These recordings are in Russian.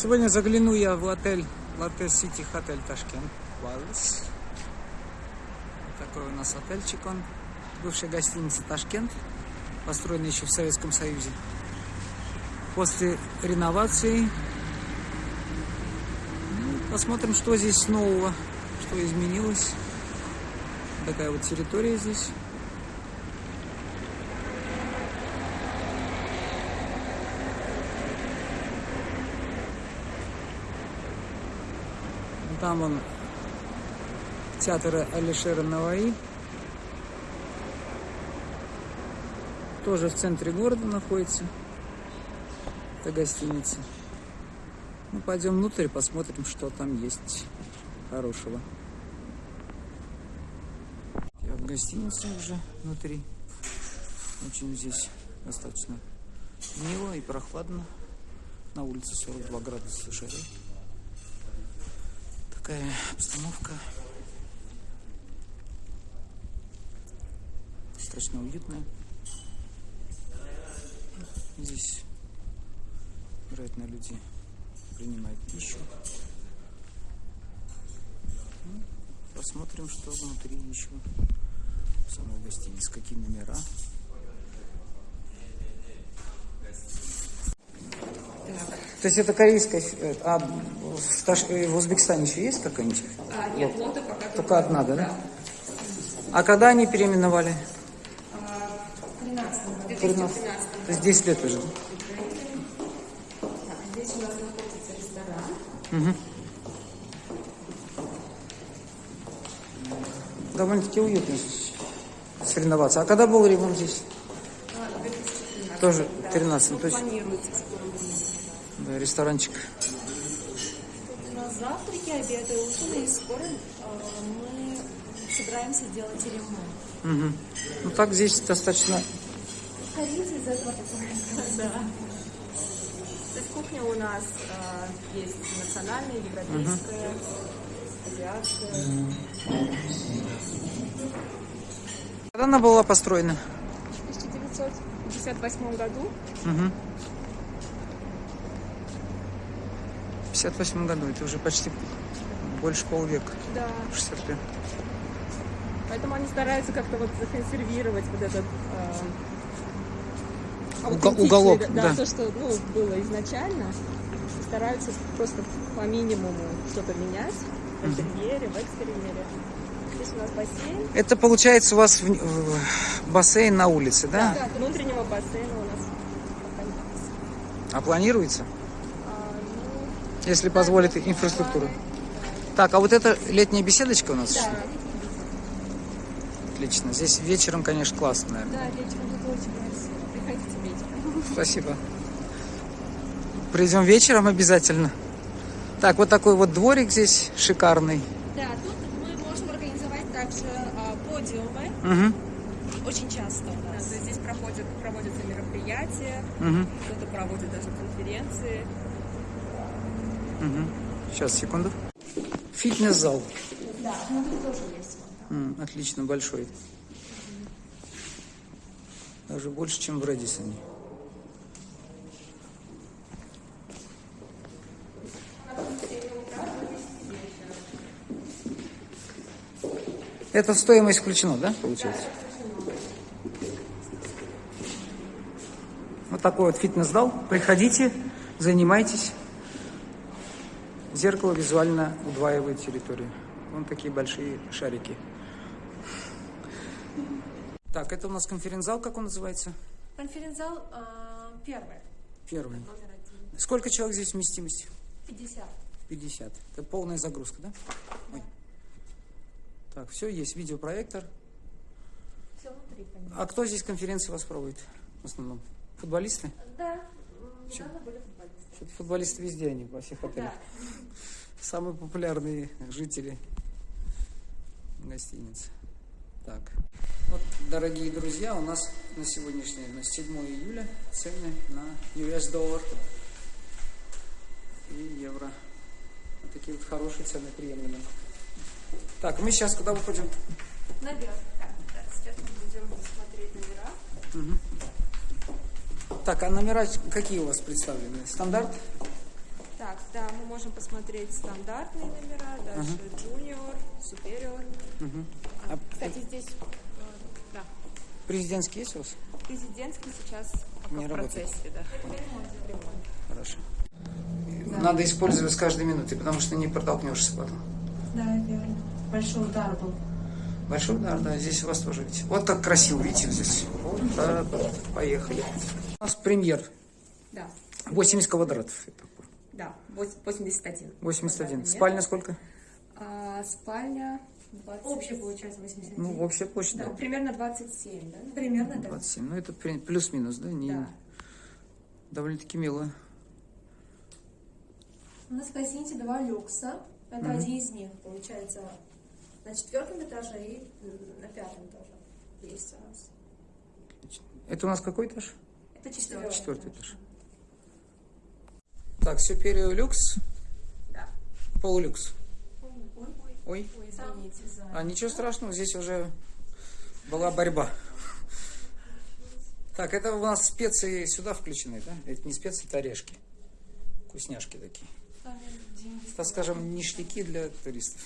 Сегодня загляну я в отель Латте Сити Хотель Ташкент. Вот такой у нас отельчик он. Бывшая гостиница Ташкент. Построенная еще в Советском Союзе. После реновации. Ну, Посмотрим, что здесь нового, что изменилось. Такая вот территория здесь. Там он театр Алишера Наваи. Тоже в центре города находится. Это гостиница. Ну, пойдем внутрь, посмотрим, что там есть хорошего. Я в гостинице уже внутри. Очень здесь достаточно мило и прохладно. На улице 42 градуса жары такая обстановка. Достаточно уютная. Здесь, вероятно, люди принимают пищу. Ну, посмотрим, что внутри еще самой гостиницы, какие номера. То есть это корейская, э, а в, э, в Узбекистане еще есть какая-нибудь? А, нет, лоты пока Только одна, да? да? А когда они переименовали? В 13 13. 2013 То есть 10 лет уже. Так, здесь у нас находится ресторан. Угу. Довольно-таки уютно здесь соревноваться. А когда был ремонт здесь? А, 2013. Тоже да. 13, Ну, то есть- Да, ресторанчик. Тут у нас завтраки, обеды, ужины, и скоро э, мы собираемся делать ремонт. Угу. Ну так здесь достаточно этого такое. Да. То есть кухня у нас э, есть национальная, европейская, азиатская. Когда она была построена? В 1958 году Угу. 58 году, это уже почти больше полвека. Да. 60 лет. Поэтому они стараются как-то вот законсервировать вот этот э, уголок, да, да. то, что ну, было изначально. Стараются просто по минимуму что-то менять в интерьере, в экстерьере. Здесь у нас бассейн. Это получается у вас в- в- бассейн на улице, да? Да, внутреннего бассейна у нас. А планируется? Если позволит инфраструктура. Так, а вот это летняя беседочка у нас? да, Отлично. Здесь вечером, конечно, классно, наверное. да, вечером тут очень красиво. Приходите вечером. Спасибо. Придем вечером обязательно. Так, вот такой вот дворик здесь шикарный. Да, тут мы можем организовать также а, подиумы. Угу, Очень часто у нас. Здесь проходят, проводятся мероприятия, угу, кто-то проводит даже конференции. Угу. Сейчас, секунду. Фитнес-зал. Да, ну тут тоже есть. М, отлично, большой. Даже больше, чем в Рэдисоне. Это в стоимость включено, да, получается? Вот такой вот фитнес-зал. Приходите, занимайтесь. Зеркало визуально удваивает территорию. Вон такие большие шарики. Так, это у нас конференц-зал, как он называется? Конференц-зал а, первый. Первый. Сколько человек здесь вместимость? 50. 50. Это полная загрузка, да? Ой. Так, все, есть видеопроектор. Все внутри, конечно. А кто здесь конференции вас проводит в основном? Футболисты? Да, недавно были футболисты. Футболисты везде они, во всех отелях. Да. Самые популярные жители гостиницы. Так. Вот, дорогие друзья, у нас на сегодняшний, на 7 июля цены на US доллар и евро. Вот такие вот хорошие цены приемлемые. Так, мы сейчас куда выходим? Наверх. Да, сейчас мы будем смотреть номера. Так, а номера какие у вас представлены? Стандарт? Так, можем посмотреть стандартные номера, дальше junior, superior. Мгм. А, кстати, здесь э, да, Президентский есть у вас? президентский сейчас пока Не в работает. процессе, да. Хорошо. Надо использовать с каждой минуты, потому что не протолкнешься потом. Да, верно. Большой удар был. Большой удар, да, здесь у вас тоже, видите. Вот как красиво, видите, здесь. Вот так вот, поехали. У нас премьер, Да, 80 квадратов. да, вось- 81. 81. квадратный метр. Спальня сколько? А, спальня 20. Общая получается 81. Ну, общая площадь, Да, да. примерно 27, да? Примерно, да. 27. Ну, это плюс-минус, да? Не... Да. Довольно-таки мило. У нас в гостинице два люкса. Это один из них, получается, на четвертом этаже и на пятом тоже есть у нас. Это у нас какой этаж? Это четвертый. Четвертый этаж. Так, Superior люкс, Да. полулюкс. Ой, ой, Ой, Ой, извините. а ничего страшного, здесь уже была борьба. Так, это у нас специи сюда включены, да? Это не специи, это орешки. Вкусняшки такие. Так скажем, ништяки для туристов.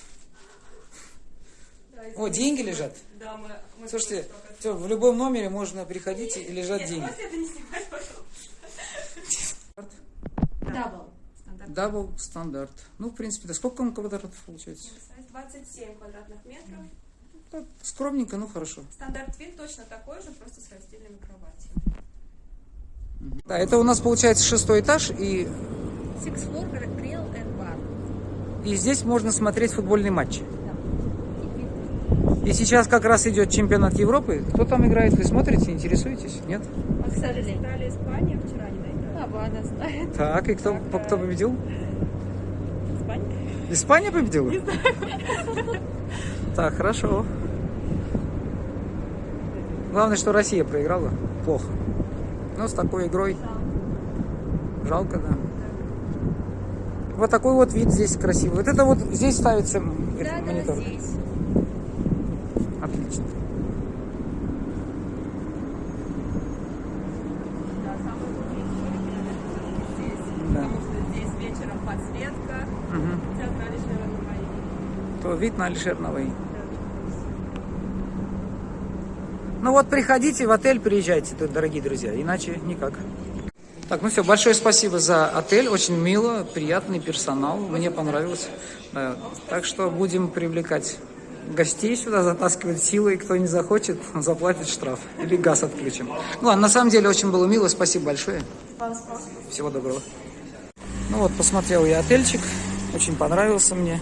О, деньги лежат. Да, мы, мы Слушайте, всё, в любом номере можно приходить и лежат деньги. это не снимать, пожалуйста. Double. Стандарт. Double стандарт. Ну, в принципе, да сколько он квадратов получается? 27 квадратных метров. Так, скромненько, ну хорошо. Стандарт вид точно такой же, просто с раздельными кроватями. Да, это у нас получается шестой этаж, и, Six floor grill and bar. и здесь можно смотреть футбольный матч. И сейчас как раз идет чемпионат Европы. Кто там играет, вы смотрите, интересуетесь? Нет? Вот, кстати, Италия, Испания вчера не доиграли. А, она знает. Так, и кто, Так, кто э, победил? Испания? Испания победила? Так, хорошо. Главное, что Россия проиграла. Плохо. Но с такой игрой жалко, да. Вот такой вот вид здесь красивый. Вот это вот здесь ставится Да, да, монитор. здесь. Отлично. Да, самый лучший столик, наверное, все-таки здесь. Да. Потому что здесь вечером То вид на Алишерновой. Ну вот приходите в отель, приезжайте дорогие друзья, иначе никак. Так, ну все, большое спасибо за отель, очень мило, приятный персонал, мне понравилось. Да, так что будем привлекать гостей сюда, затаскивать силой, кто не захочет, заплатит штраф или газ отключим. Ну ладно, на самом деле очень было мило, спасибо большое. Всего доброго. Ну вот, посмотрел я отельчик, очень понравился мне.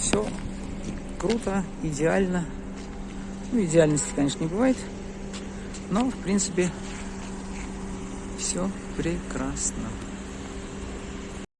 Все круто, идеально. Ну, идеальности, конечно, не бывает. Но, в принципе, все прекрасно.